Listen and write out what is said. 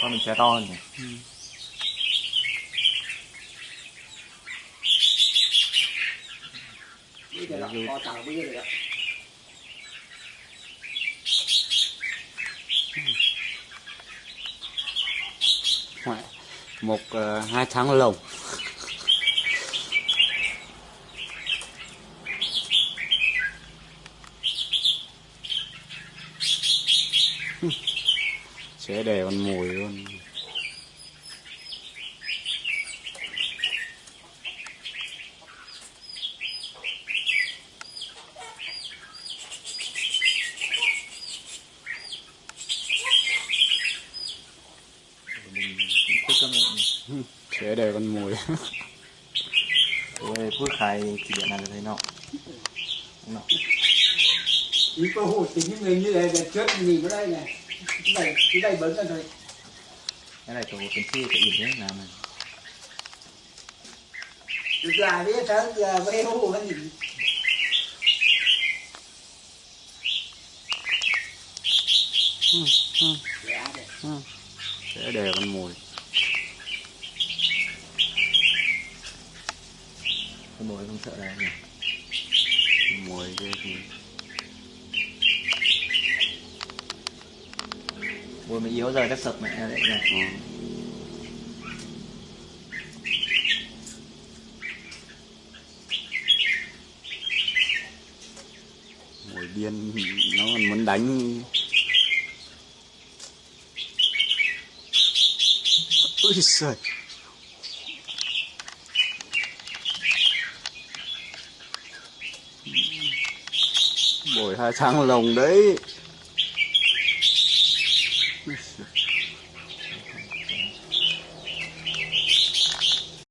con mình sẽ to hơn nhỉ. Bây giờ là có tàu bây giờ một ờ, hai tháng lồng sẽ để con mồi luôn. Sẽ để con mồi. Ôi phước khai chỉ điện này thấy nọ. Nọ. Ý có hồ tính những người như thế để chết nhìn vào đây này cái này cái này bấn ra rồi cái này tổ cần chi cái gì đấy làm này được là biết thằng giờ với hồ cái gì Dạ, dạ. sẽ để con mồi con mồi không sợ đâu nhỉ mồi kia thì mồi mày yếu rồi chắc sập mẹ đấy nhỉ ừ. mồi điên, nó còn muốn đánh. Ui giời. Bồi hai tháng lồng đấy. perception.